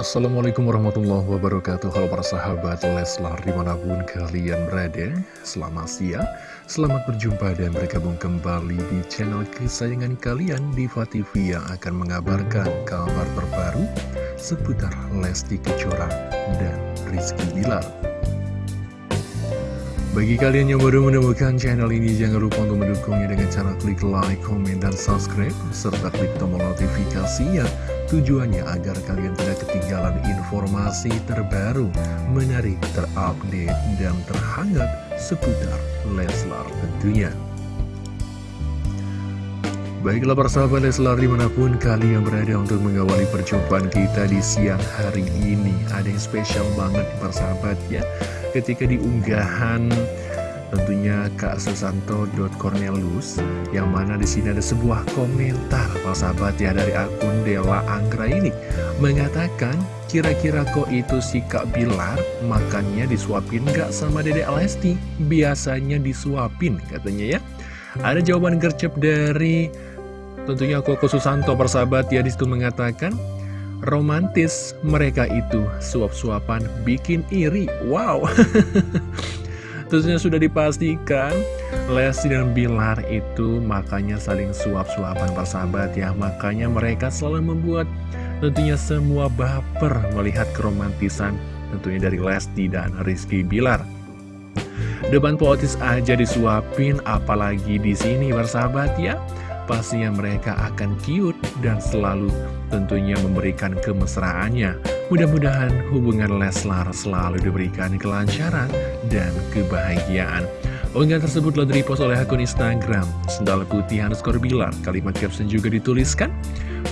Assalamualaikum warahmatullahi wabarakatuh. Halo para sahabat Leslar di mana pun kalian berada Selamat siang. Selamat berjumpa dan bergabung kembali di channel kesayangan kalian Diva TV yang akan mengabarkan kabar terbaru Seputar Lesti Kejora dan Rizky Bilar. Bagi kalian yang baru menemukan channel ini, jangan lupa untuk mendukungnya dengan cara klik like, komen, dan subscribe, serta klik tombol notifikasinya tujuannya agar kalian tidak ketinggalan informasi terbaru, menarik, terupdate, dan terhangat seputar Leslar tentunya. Baiklah persahabat Leslar di mana pun kalian berada untuk mengawali perjumpaan kita di siang hari ini Ada yang spesial banget persahabat ya ketika diunggahan tentunya Kak Susanto.cornelius yang mana di sini ada sebuah komentar sahabat ya dari akun Dela Anggra ini. Mengatakan kira-kira kok itu si Kak Bilar? Makannya disuapin gak sama Dede Lesti? Biasanya disuapin katanya ya. Ada jawaban gercep dari tentunya Koko Susanto persahabat ya di situ mengatakan romantis mereka itu suap-suapan bikin iri. Wow tentunya sudah dipastikan Lesti dan Bilar itu makanya saling suap-suapan persahabat ya. Makanya mereka selalu membuat tentunya semua baper melihat keromantisan tentunya dari Lesti dan Rizky Bilar. Depan poetis aja disuapin apalagi di sini persahabat ya pastinya mereka akan cute dan selalu tentunya memberikan kemesraannya. Mudah-mudahan hubungan Leslar selalu diberikan kelancaran dan kebahagiaan. Unggahan tersebut telah direpost oleh akun Instagram. Sendal Putih underscore Bilar Kalimat caption juga dituliskan.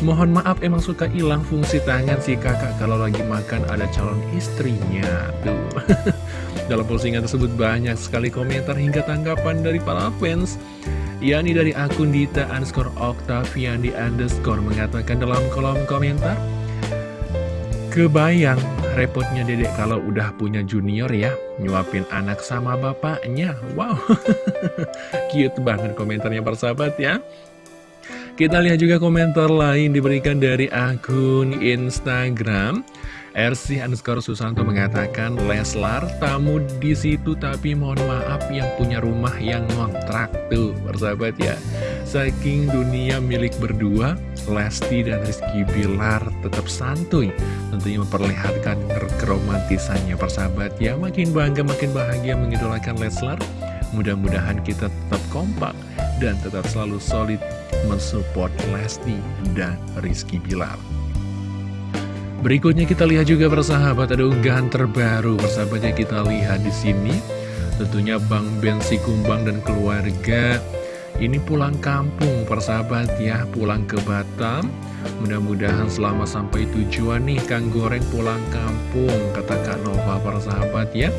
Mohon maaf emang suka hilang fungsi tangan si kakak kalau lagi makan ada calon istrinya. Tuh. Dalam postingan tersebut banyak sekali komentar hingga tanggapan dari para fans yakni dari akun Dita underscore Octavian di underscore mengatakan dalam kolom komentar Kebayang repotnya dedek kalau udah punya junior ya Nyuapin anak sama bapaknya. Wow. Cute banget komentarnya persahabat ya. Kita lihat juga komentar lain diberikan dari akun Instagram RC underscore Susanto mengatakan Leslar tamu di situ tapi mohon maaf yang punya rumah yang ngontrak tuh persahabat ya. Saking dunia milik berdua Lesti dan Rizky Bilar tetap santuy tentunya memperlihatkan keromantisannya persahabat ya. Makin bangga makin bahagia mengidolakan Leslar. Mudah-mudahan kita tetap kompak dan tetap selalu solid mensupport Lesti dan Rizky Bilar Berikutnya kita lihat juga persahabat ada unggahan terbaru persahabatnya kita lihat di sini. Tentunya Bang Ben Kumbang dan keluarga ini pulang kampung persahabat ya, pulang ke Batam. Mudah-mudahan selama sampai tujuan nih Kang Goreng pulang kampung kata Kak Nova persahabat ya.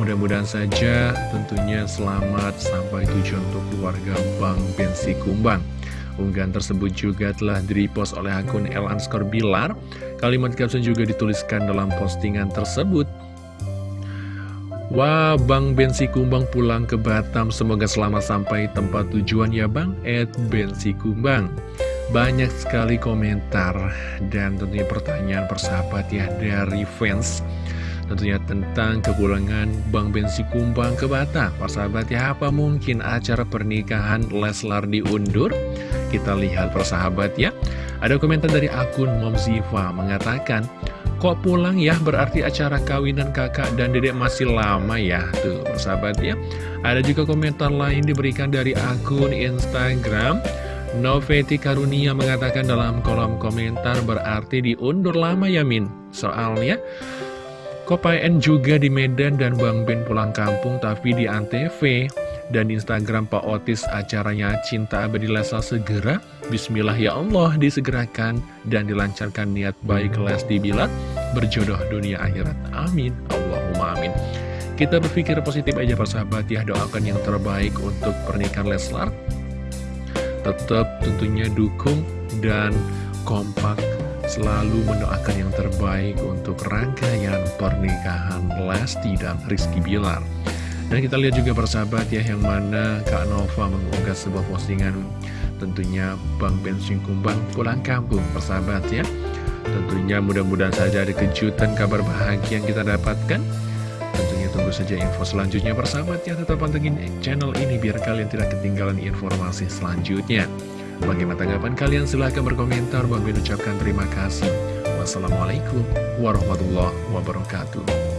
Mudah-mudahan saja tentunya selamat sampai tujuan untuk keluarga Bang Ben Kumbang. Unggahan tersebut juga telah direpost oleh akun El Anskor Bilar. Kalimat caption juga dituliskan dalam postingan tersebut. Wah, Bang Bensi Kumbang pulang ke Batam. Semoga selamat sampai tempat tujuan ya Bang. Ed Bensi Kumbang. Banyak sekali komentar dan tentunya pertanyaan persahabat ya dari fans tentunya tentang kepulangan Bang Bensi Kumbang ke Batam. Persahabat ya, apa mungkin acara pernikahan Leslar diundur? Kita lihat persahabat ya. Ada komentar dari akun Mom Ziva mengatakan, Kok pulang ya berarti acara kawinan kakak dan dedek masih lama ya Tuh persahabat ya Ada juga komentar lain diberikan dari akun Instagram Noveti Karunia mengatakan dalam kolom komentar berarti diundur lama ya Min Soalnya Kopaen juga di Medan dan Bang Ben pulang kampung tapi di Antv. Dan Instagram Pak Otis acaranya Cinta Abadi Lesa segera. Bismillah ya Allah disegerakan dan dilancarkan niat baik Lesti Bilat berjodoh dunia akhirat. Amin. Allahumma amin. Kita berpikir positif aja persahabat ya. Doakan yang terbaik untuk pernikahan Leslar. Tetap tentunya dukung dan kompak selalu mendoakan yang terbaik untuk rangkaian pernikahan Lesti dan Rizky Bilar. Dan kita lihat juga persahabat ya yang mana Kak Nova mengunggah sebuah postingan tentunya Bang Bensin Kumbang pulang kampung persahabat ya. Tentunya mudah-mudahan saja ada kejutan kabar bahagia yang kita dapatkan Tentunya tunggu saja info selanjutnya persahabat ya Tetap pantengin channel ini biar kalian tidak ketinggalan informasi selanjutnya Bagaimana tanggapan kalian? Silahkan berkomentar. Bang Bin ucapkan terima kasih. Wassalamualaikum warahmatullahi wabarakatuh.